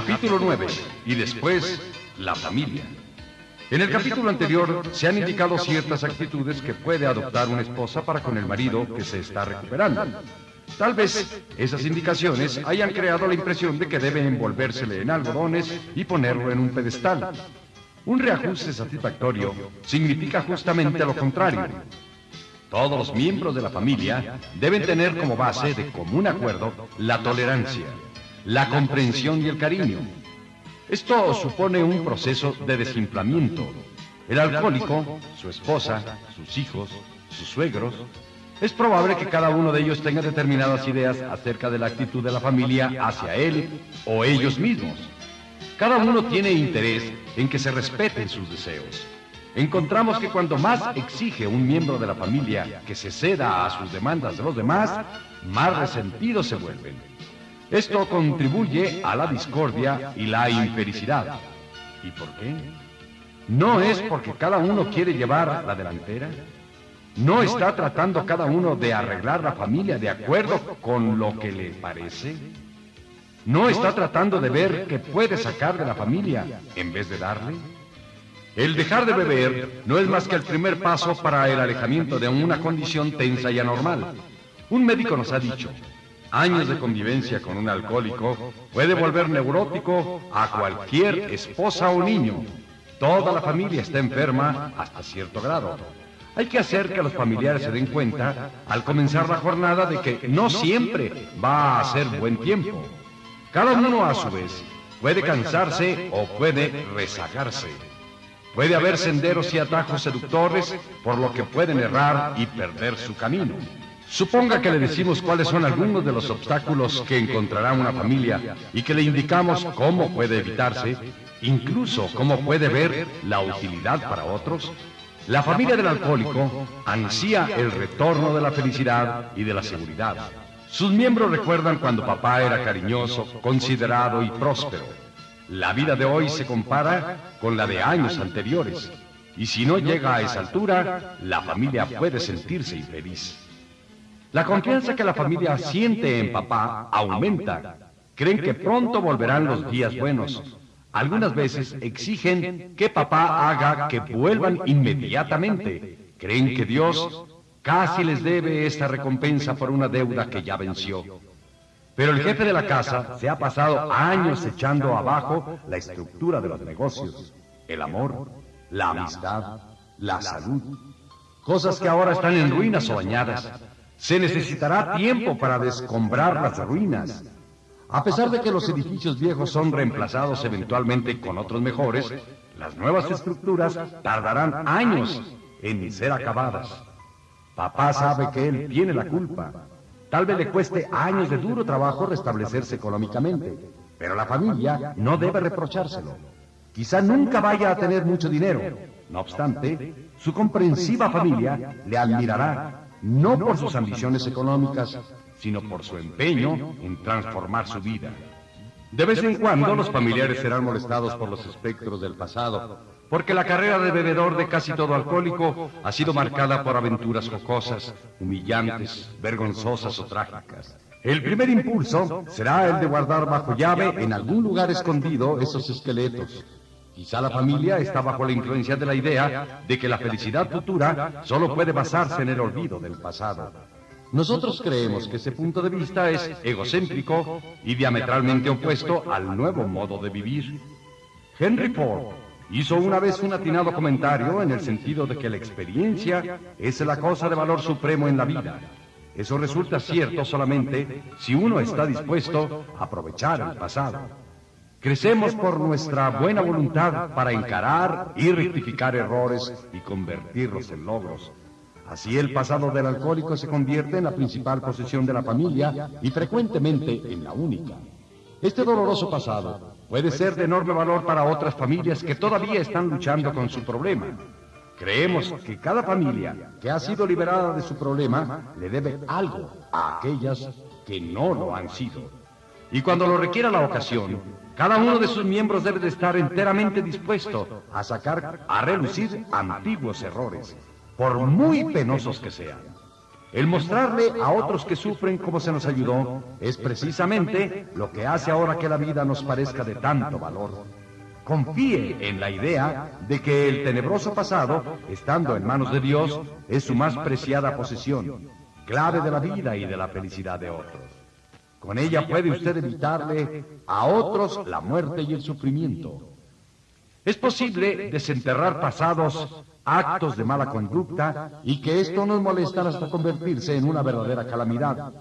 Capítulo 9. Y después, la familia. En el capítulo anterior se han indicado ciertas actitudes que puede adoptar una esposa para con el marido que se está recuperando. Tal vez esas indicaciones hayan creado la impresión de que debe envolvérsele en algodones y ponerlo en un pedestal. Un reajuste satisfactorio significa justamente lo contrario. Todos los miembros de la familia deben tener como base de común acuerdo la tolerancia, la comprensión y el cariño. Esto supone un proceso de desinflamiento. El alcohólico, su esposa, sus hijos, sus suegros, es probable que cada uno de ellos tenga determinadas ideas acerca de la actitud de la familia hacia él o ellos mismos. Cada uno tiene interés en que se respeten sus deseos. Encontramos que cuando más exige un miembro de la familia que se ceda a sus demandas de los demás, más resentidos se vuelven. Esto contribuye a la discordia y la infelicidad. ¿Y por qué? ¿No es porque cada uno quiere llevar la delantera? ¿No está tratando cada uno de arreglar la familia de acuerdo con lo que le parece? ¿No está tratando de ver qué puede sacar de la familia en vez de darle? El dejar de beber no es más que el primer paso para el alejamiento de una condición tensa y anormal. Un médico nos ha dicho, años de convivencia con un alcohólico puede volver neurótico a cualquier esposa o niño. Toda la familia está enferma hasta cierto grado. Hay que hacer que los familiares se den cuenta al comenzar la jornada de que no siempre va a ser buen tiempo. Cada uno a su vez puede cansarse o puede rezagarse. Puede haber senderos y atajos seductores por lo que pueden errar y perder su camino. Suponga que le decimos cuáles son algunos de los obstáculos que encontrará una familia y que le indicamos cómo puede evitarse, incluso cómo puede ver la utilidad para otros. La familia del alcohólico ansía el retorno de la felicidad y de la seguridad. Sus miembros recuerdan cuando papá era cariñoso, considerado y próspero. La vida de hoy se compara con la de años anteriores. Y si no llega a esa altura, la familia puede sentirse infeliz. La confianza que la familia siente en papá aumenta. Creen que pronto volverán los días buenos. Algunas veces exigen que papá haga que vuelvan inmediatamente. Creen que Dios casi les debe esta recompensa por una deuda que ya venció. Pero el jefe de la casa se ha pasado años echando abajo la estructura de los negocios, el amor, la amistad, la salud, cosas que ahora están en ruinas o dañadas. Se necesitará tiempo para descombrar las ruinas. A pesar de que los edificios viejos son reemplazados eventualmente con otros mejores, las nuevas estructuras tardarán años en ser acabadas. Papá sabe que él tiene la culpa. Tal vez le cueste años de duro trabajo restablecerse económicamente, pero la familia no debe reprochárselo. Quizá nunca vaya a tener mucho dinero. No obstante, su comprensiva familia le admirará, no por sus ambiciones económicas, sino por su empeño en transformar su vida. De vez en cuando los familiares serán molestados por los espectros del pasado, porque la carrera de bebedor de casi todo alcohólico ha sido marcada por aventuras jocosas, humillantes, vergonzosas o trágicas. El primer impulso será el de guardar bajo llave en algún lugar escondido esos esqueletos. Quizá la familia está bajo la influencia de la idea de que la felicidad futura solo puede basarse en el olvido del pasado. Nosotros creemos que ese punto de vista es egocéntrico y diametralmente opuesto al nuevo modo de vivir. Henry Ford hizo una vez un atinado comentario en el sentido de que la experiencia es la cosa de valor supremo en la vida. Eso resulta cierto solamente si uno está dispuesto a aprovechar el pasado. Crecemos por nuestra buena voluntad para encarar y rectificar errores y convertirlos en logros. Así el pasado del alcohólico se convierte en la principal posesión de la familia y frecuentemente en la única. Este doloroso pasado puede ser de enorme valor para otras familias que todavía están luchando con su problema. Creemos que cada familia que ha sido liberada de su problema le debe algo a aquellas que no lo han sido. Y cuando lo requiera la ocasión, cada uno de sus miembros debe de estar enteramente dispuesto a sacar a relucir antiguos errores, por muy penosos que sean. El mostrarle a otros que sufren cómo se nos ayudó es precisamente lo que hace ahora que la vida nos parezca de tanto valor. Confíe en la idea de que el tenebroso pasado, estando en manos de Dios, es su más preciada posesión, clave de la vida y de la felicidad de otros. Con ella puede usted evitarle a otros la muerte y el sufrimiento. Es posible desenterrar pasados actos de mala conducta y que esto nos molesta hasta convertirse en una verdadera calamidad.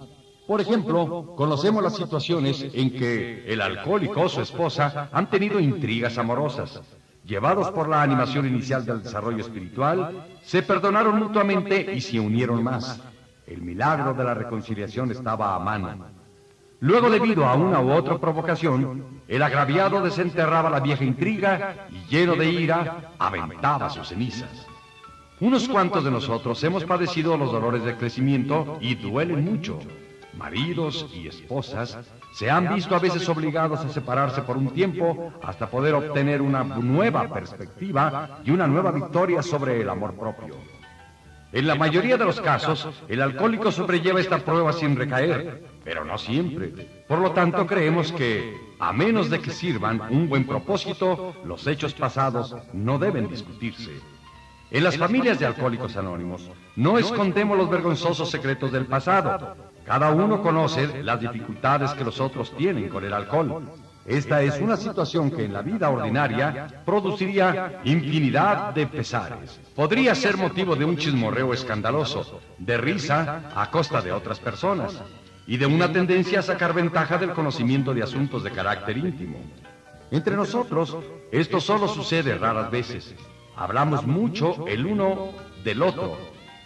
Por ejemplo, conocemos las situaciones en que el alcohólico o su esposa han tenido intrigas amorosas. Llevados por la animación inicial del desarrollo espiritual, se perdonaron mutuamente y se unieron más. El milagro de la reconciliación estaba a mano. Luego, debido a una u otra provocación, el agraviado desenterraba la vieja intriga y, lleno de ira, aventaba sus cenizas. Unos cuantos de nosotros hemos padecido los dolores de crecimiento y duelen mucho. Maridos y esposas se han visto a veces obligados a separarse por un tiempo hasta poder obtener una nueva perspectiva y una nueva victoria sobre el amor propio. En la mayoría de los casos, el alcohólico sobrelleva esta prueba sin recaer, pero no siempre. Por lo tanto, creemos que, a menos de que sirvan un buen propósito, los hechos pasados no deben discutirse. En las familias de alcohólicos anónimos, no escondemos los vergonzosos secretos del pasado. Cada uno conoce las dificultades que los otros tienen con el alcohol. Esta es una situación que en la vida ordinaria produciría infinidad de pesares. Podría ser motivo de un chismorreo escandaloso, de risa a costa de otras personas y de una tendencia a sacar ventaja del conocimiento de asuntos de carácter íntimo. Entre nosotros, esto solo sucede raras veces. Hablamos mucho el uno del otro,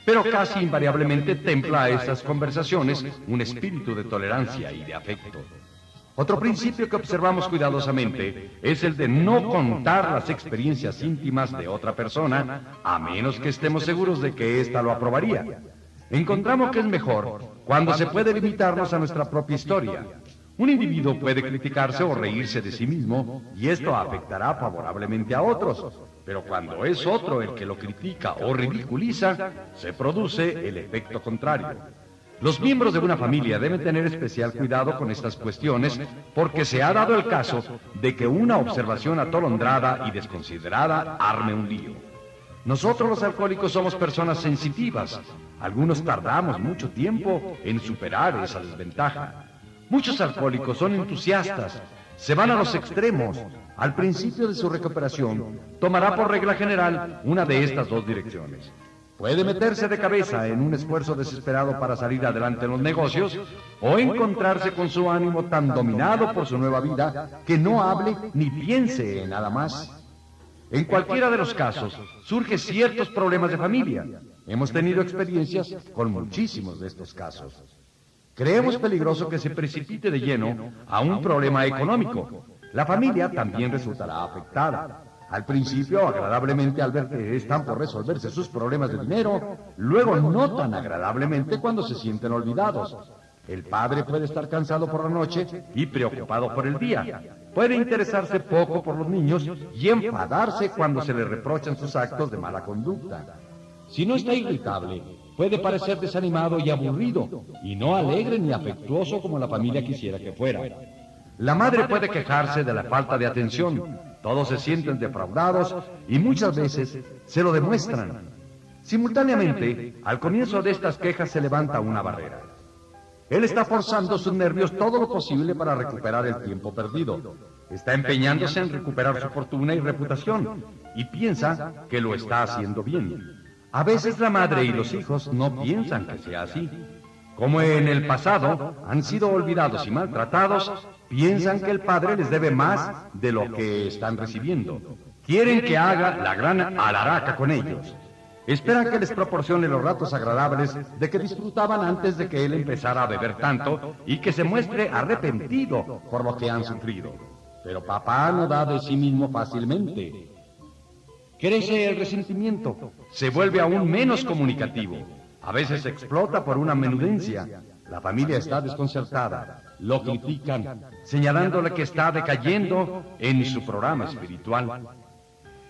pero casi invariablemente templa a esas conversaciones un espíritu de tolerancia y de afecto. Otro principio que observamos cuidadosamente es el de no contar las experiencias íntimas de otra persona, a menos que estemos seguros de que ésta lo aprobaría. Encontramos que es mejor cuando se puede limitarnos a nuestra propia historia. Un individuo puede criticarse o reírse de sí mismo y esto afectará favorablemente a otros, pero cuando es otro el que lo critica o ridiculiza, se produce el efecto contrario. Los miembros de una familia deben tener especial cuidado con estas cuestiones porque se ha dado el caso de que una observación atolondrada y desconsiderada arme un lío. Nosotros los alcohólicos somos personas sensitivas. Algunos tardamos mucho tiempo en superar esa desventaja. Muchos alcohólicos son entusiastas, se van a los extremos. Al principio de su recuperación, tomará por regla general una de estas dos direcciones. Puede meterse de cabeza en un esfuerzo desesperado para salir adelante en los negocios o encontrarse con su ánimo tan dominado por su nueva vida que no hable ni piense en nada más. En cualquiera de los casos, surgen ciertos problemas de familia. Hemos tenido experiencias con muchísimos de estos casos. Creemos peligroso que se precipite de lleno a un problema económico. La familia también resultará afectada. Al principio, agradablemente al ver que están por resolverse sus problemas de dinero, luego no tan agradablemente cuando se sienten olvidados. El padre puede estar cansado por la noche y preocupado por el día. Puede interesarse poco por los niños y enfadarse cuando se le reprochan sus actos de mala conducta. Si no está irritable, puede parecer desanimado y aburrido, y no alegre ni afectuoso como la familia quisiera que fuera. La madre puede quejarse de la falta de atención, todos se sienten defraudados y muchas veces se lo demuestran. Simultáneamente, al comienzo de estas quejas se levanta una barrera. Él está forzando sus nervios todo lo posible para recuperar el tiempo perdido. Está empeñándose en recuperar su fortuna y reputación y piensa que lo está haciendo bien. A veces la madre y los hijos no piensan que sea así. Como en el pasado han sido olvidados y maltratados, piensan que el padre les debe más de lo que están recibiendo. Quieren que haga la gran alaraca con ellos. Esperan que les proporcione los ratos agradables de que disfrutaban antes de que él empezara a beber tanto y que se muestre arrepentido por lo que han sufrido. Pero papá no da de sí mismo fácilmente. Crece el resentimiento, se vuelve aún menos comunicativo. A veces explota por una menudencia. La familia está desconcertada, lo critican, señalándole que está decayendo en su programa espiritual.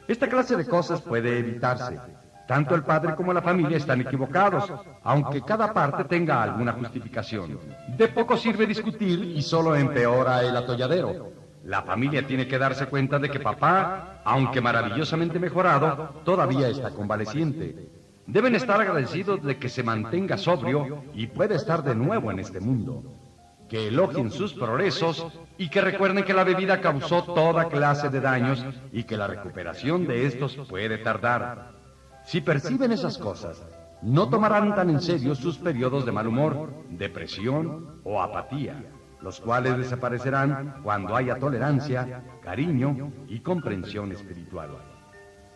Esta clase de cosas puede evitarse. Tanto el padre como la familia están equivocados, aunque cada parte tenga alguna justificación. De poco sirve discutir y solo empeora el atolladero. La familia tiene que darse cuenta de que papá, aunque maravillosamente mejorado, todavía está convaleciente. Deben estar agradecidos de que se mantenga sobrio y pueda estar de nuevo en este mundo. Que elogien sus progresos y que recuerden que la bebida causó toda clase de daños y que la recuperación de estos puede tardar. Si perciben esas cosas, no tomarán tan en serio sus periodos de mal humor, depresión o apatía, los cuales desaparecerán cuando haya tolerancia, cariño y comprensión espiritual.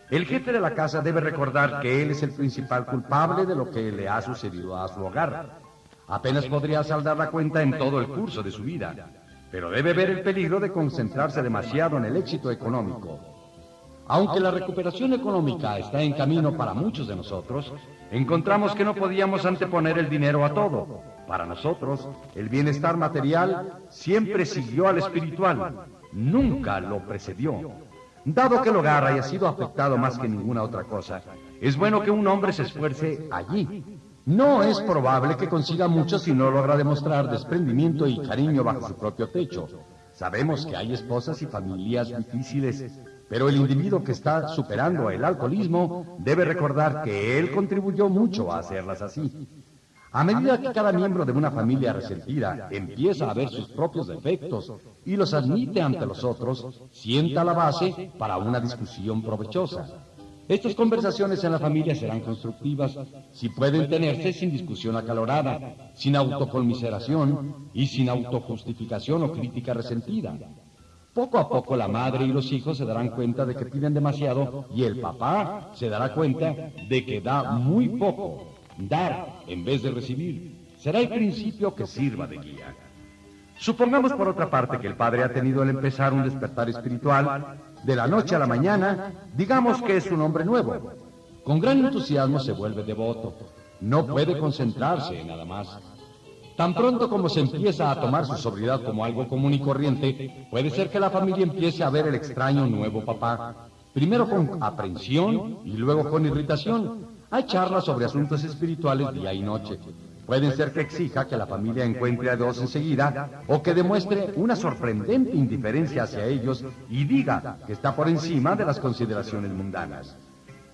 El jefe de la casa debe recordar que él es el principal culpable de lo que le ha sucedido a su hogar. Apenas podría saldar la cuenta en todo el curso de su vida, pero debe ver el peligro de concentrarse demasiado en el éxito económico aunque la recuperación económica está en camino para muchos de nosotros, encontramos que no podíamos anteponer el dinero a todo. Para nosotros, el bienestar material siempre siguió al espiritual, nunca lo precedió. Dado que el hogar haya sido afectado más que ninguna otra cosa, es bueno que un hombre se esfuerce allí. No es probable que consiga mucho si no logra demostrar desprendimiento y cariño bajo su propio techo. Sabemos que hay esposas y familias difíciles pero el individuo que está superando el alcoholismo debe recordar que él contribuyó mucho a hacerlas así. A medida que cada miembro de una familia resentida empieza a ver sus propios defectos y los admite ante los otros, sienta la base para una discusión provechosa. Estas conversaciones en la familia serán constructivas si pueden tenerse sin discusión acalorada, sin autoconmiseración y sin autojustificación o crítica resentida. Poco a poco la madre y los hijos se darán cuenta de que piden demasiado y el papá se dará cuenta de que da muy poco. Dar en vez de recibir será el principio que sirva de guía. Supongamos por otra parte que el padre ha tenido al empezar un despertar espiritual, de la noche a la mañana, digamos que es un hombre nuevo. Con gran entusiasmo se vuelve devoto. No puede concentrarse en nada más. Tan pronto como se empieza a tomar su sobriedad como algo común y corriente, puede ser que la familia empiece a ver el extraño nuevo papá, primero con aprensión y luego con irritación. Hay charlas sobre asuntos espirituales día y noche. Puede ser que exija que la familia encuentre a Dios enseguida o que demuestre una sorprendente indiferencia hacia ellos y diga que está por encima de las consideraciones mundanas.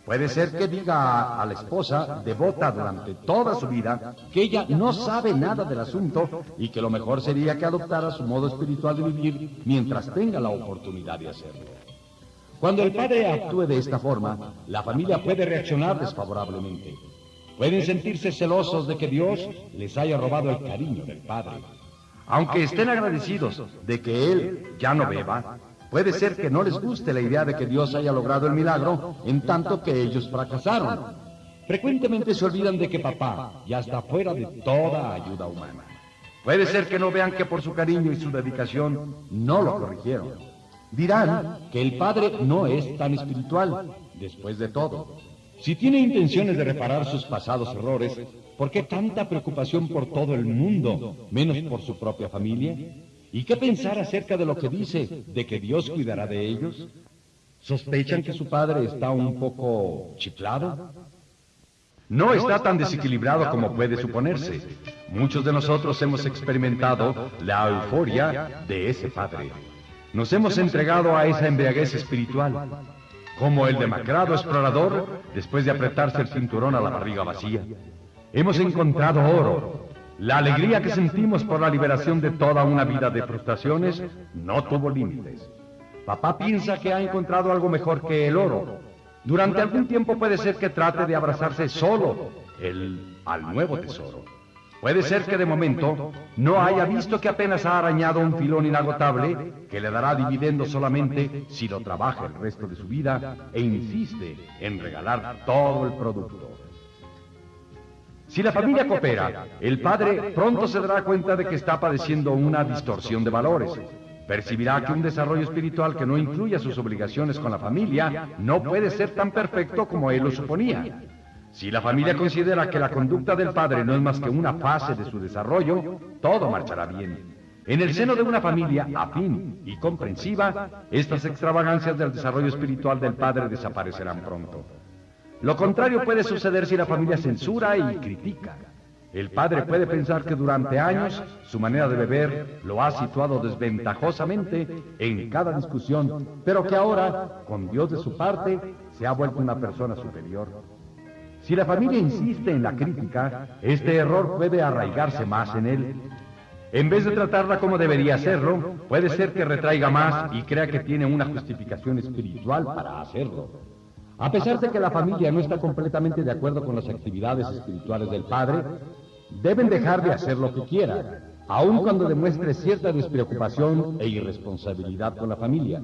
Puede ser que diga a la esposa, devota durante toda su vida, que ella no sabe nada del asunto y que lo mejor sería que adoptara su modo espiritual de vivir mientras tenga la oportunidad de hacerlo. Cuando el padre actúe de esta forma, la familia puede reaccionar desfavorablemente. Pueden sentirse celosos de que Dios les haya robado el cariño del padre. Aunque estén agradecidos de que él ya no beba, Puede ser que no les guste la idea de que Dios haya logrado el milagro en tanto que ellos fracasaron. Frecuentemente se olvidan de que papá ya está fuera de toda ayuda humana. Puede ser que no vean que por su cariño y su dedicación no lo corrigieron. Dirán que el padre no es tan espiritual, después de todo. Si tiene intenciones de reparar sus pasados errores, ¿por qué tanta preocupación por todo el mundo, menos por su propia familia? ¿Y qué pensar acerca de lo que dice de que Dios cuidará de ellos? ¿Sospechan que su padre está un poco chiflado? No está tan desequilibrado como puede suponerse. Muchos de nosotros hemos experimentado la euforia de ese padre. Nos hemos entregado a esa embriaguez espiritual, como el demacrado explorador después de apretarse el cinturón a la barriga vacía. Hemos encontrado oro, la alegría que sentimos por la liberación de toda una vida de frustraciones no tuvo límites. Papá piensa que ha encontrado algo mejor que el oro. Durante algún tiempo puede ser que trate de abrazarse solo el, al nuevo tesoro. Puede ser que de momento no haya visto que apenas ha arañado un filón inagotable que le dará dividendo solamente si lo trabaja el resto de su vida e insiste en regalar todo el producto. Si la familia coopera, el padre pronto se dará cuenta de que está padeciendo una distorsión de valores. Percibirá que un desarrollo espiritual que no incluya sus obligaciones con la familia no puede ser tan perfecto como él lo suponía. Si la familia considera que la conducta del padre no es más que una fase de su desarrollo, todo marchará bien. En el seno de una familia afín y comprensiva, estas extravagancias del desarrollo espiritual del padre desaparecerán pronto. Lo contrario puede suceder si la familia censura y critica. El padre puede pensar que durante años su manera de beber lo ha situado desventajosamente en cada discusión, pero que ahora, con Dios de su parte, se ha vuelto una persona superior. Si la familia insiste en la crítica, este error puede arraigarse más en él. En vez de tratarla como debería hacerlo, puede ser que retraiga más y crea que tiene una justificación espiritual para hacerlo. A pesar de que la familia no está completamente de acuerdo con las actividades espirituales del padre, deben dejar de hacer lo que quiera, aun cuando demuestre cierta despreocupación e irresponsabilidad con la familia.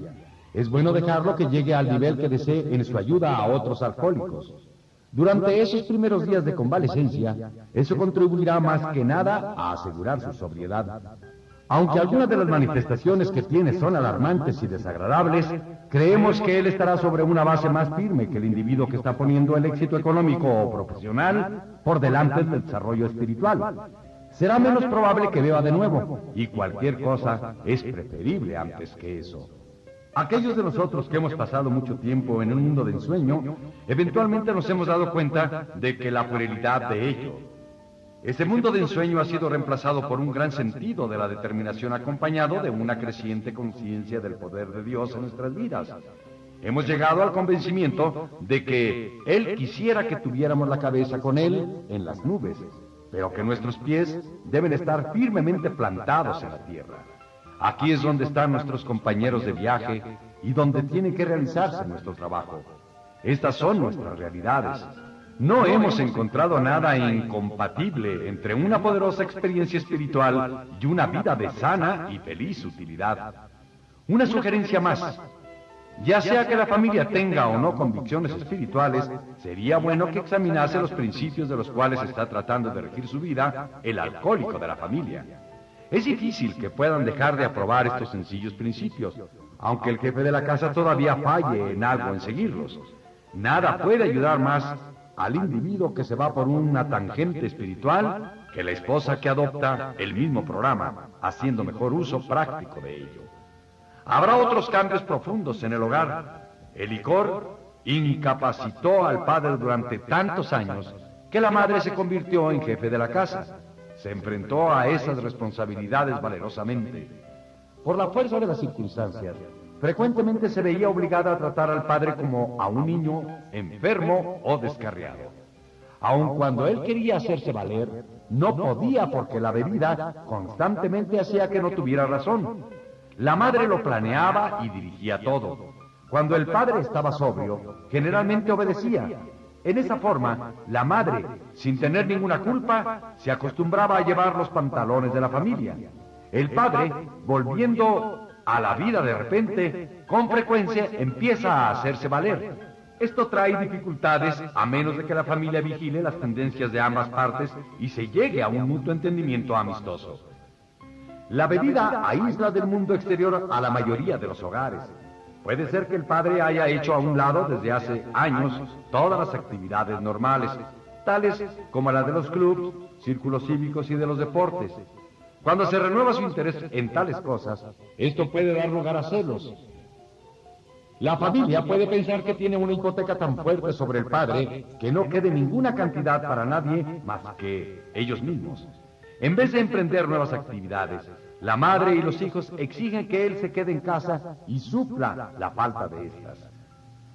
Es bueno dejarlo que llegue al nivel que desee en su ayuda a otros alcohólicos. Durante esos primeros días de convalecencia, eso contribuirá más que nada a asegurar su sobriedad. Aunque algunas de las manifestaciones que tiene son alarmantes y desagradables, creemos que él estará sobre una base más firme que el individuo que está poniendo el éxito económico o profesional por delante del desarrollo espiritual. Será menos probable que beba de nuevo, y cualquier cosa es preferible antes que eso. Aquellos de nosotros que hemos pasado mucho tiempo en un mundo de ensueño, eventualmente nos hemos dado cuenta de que la puerilidad de ello, ese mundo de ensueño ha sido reemplazado por un gran sentido de la determinación acompañado de una creciente conciencia del poder de Dios en nuestras vidas. Hemos llegado al convencimiento de que Él quisiera que tuviéramos la cabeza con Él en las nubes, pero que nuestros pies deben estar firmemente plantados en la tierra. Aquí es donde están nuestros compañeros de viaje y donde tiene que realizarse nuestro trabajo. Estas son nuestras realidades. No hemos encontrado nada incompatible entre una poderosa experiencia espiritual y una vida de sana y feliz utilidad. Una sugerencia más. Ya sea que la familia tenga o no convicciones espirituales, sería bueno que examinase los principios de los cuales está tratando de regir su vida el alcohólico de la familia. Es difícil que puedan dejar de aprobar estos sencillos principios, aunque el jefe de la casa todavía falle en algo en seguirlos. Nada puede ayudar más al individuo que se va por una tangente espiritual que la esposa que adopta el mismo programa, haciendo mejor uso práctico de ello. Habrá otros cambios profundos en el hogar. El licor incapacitó al padre durante tantos años que la madre se convirtió en jefe de la casa. Se enfrentó a esas responsabilidades valerosamente. Por la fuerza de las circunstancias, frecuentemente se veía obligada a tratar al padre como a un niño enfermo o descarriado. Aun cuando él quería hacerse valer, no podía porque la bebida constantemente hacía que no tuviera razón. La madre lo planeaba y dirigía todo. Cuando el padre estaba sobrio, generalmente obedecía. En esa forma, la madre, sin tener ninguna culpa, se acostumbraba a llevar los pantalones de la familia. El padre, volviendo a la vida de repente, con frecuencia empieza a hacerse valer. Esto trae dificultades a menos de que la familia vigile las tendencias de ambas partes y se llegue a un mutuo entendimiento amistoso. La bebida aísla del mundo exterior a la mayoría de los hogares. Puede ser que el padre haya hecho a un lado desde hace años todas las actividades normales, tales como la de los clubes, círculos cívicos y de los deportes, cuando se renueva su interés en tales cosas, esto puede dar lugar a celos. La familia puede pensar que tiene una hipoteca tan fuerte sobre el padre que no quede ninguna cantidad para nadie más que ellos mismos. En vez de emprender nuevas actividades, la madre y los hijos exigen que él se quede en casa y supla la falta de estas.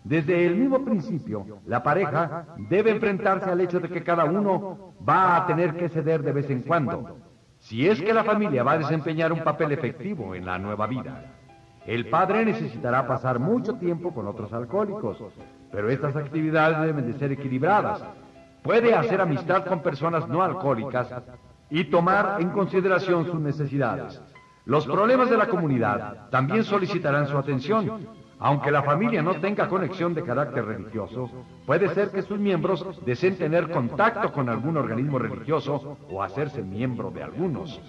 Desde el mismo principio, la pareja debe enfrentarse al hecho de que cada uno va a tener que ceder de vez en cuando, si es que la familia va a desempeñar un papel efectivo en la nueva vida. El padre necesitará pasar mucho tiempo con otros alcohólicos, pero estas actividades deben de ser equilibradas. Puede hacer amistad con personas no alcohólicas y tomar en consideración sus necesidades. Los problemas de la comunidad también solicitarán su atención, aunque la familia no tenga conexión de carácter religioso, puede ser que sus miembros deseen tener contacto con algún organismo religioso o hacerse miembro de algunos.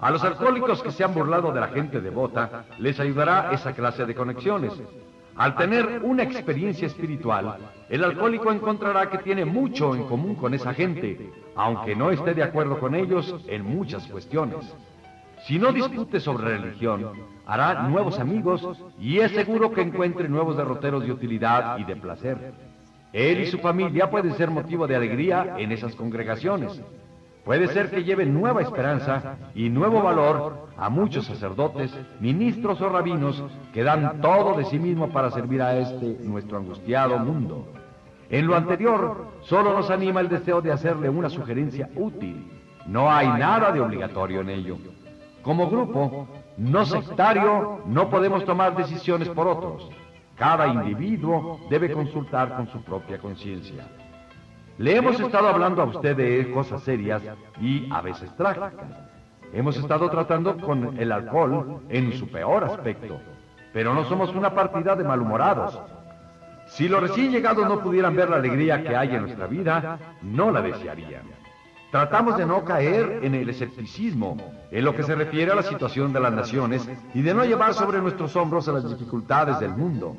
A los alcohólicos que se han burlado de la gente devota, les ayudará esa clase de conexiones. Al tener una experiencia espiritual, el alcohólico encontrará que tiene mucho en común con esa gente, aunque no esté de acuerdo con ellos en muchas cuestiones. Si no discute sobre religión, hará nuevos amigos y es seguro que encuentre nuevos derroteros de utilidad y de placer. Él y su familia pueden ser motivo de alegría en esas congregaciones. Puede ser que lleven nueva esperanza y nuevo valor a muchos sacerdotes, ministros o rabinos que dan todo de sí mismo para servir a este nuestro angustiado mundo. En lo anterior, solo nos anima el deseo de hacerle una sugerencia útil. No hay nada de obligatorio en ello. Como grupo, no sectario, no podemos tomar decisiones por otros. Cada individuo debe consultar con su propia conciencia. Le hemos estado hablando a usted de cosas serias y a veces trágicas. Hemos estado tratando con el alcohol en su peor aspecto, pero no somos una partida de malhumorados. Si los recién llegados no pudieran ver la alegría que hay en nuestra vida, no la desearían. Tratamos de no caer en el escepticismo en lo que se refiere a la situación de las naciones y de no llevar sobre nuestros hombros a las dificultades del mundo.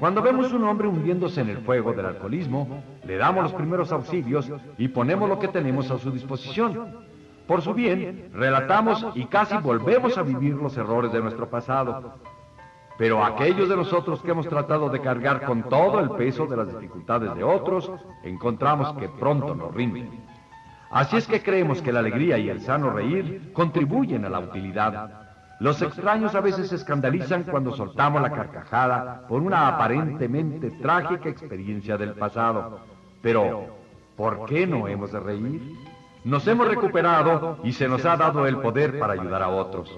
Cuando vemos un hombre hundiéndose en el fuego del alcoholismo, le damos los primeros auxilios y ponemos lo que tenemos a su disposición. Por su bien, relatamos y casi volvemos a vivir los errores de nuestro pasado. Pero aquellos de nosotros que hemos tratado de cargar con todo el peso de las dificultades de otros, encontramos que pronto nos rinden. Así es que creemos que la alegría y el sano reír contribuyen a la utilidad los extraños a veces se escandalizan cuando soltamos la carcajada por una aparentemente trágica experiencia del pasado. Pero, ¿por qué no hemos de reír? Nos hemos recuperado y se nos ha dado el poder para ayudar a otros.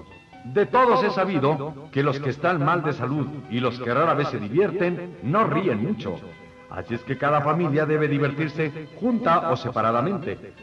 De todos he sabido que los que están mal de salud y los que rara vez se divierten no ríen mucho. Así es que cada familia debe divertirse junta o separadamente.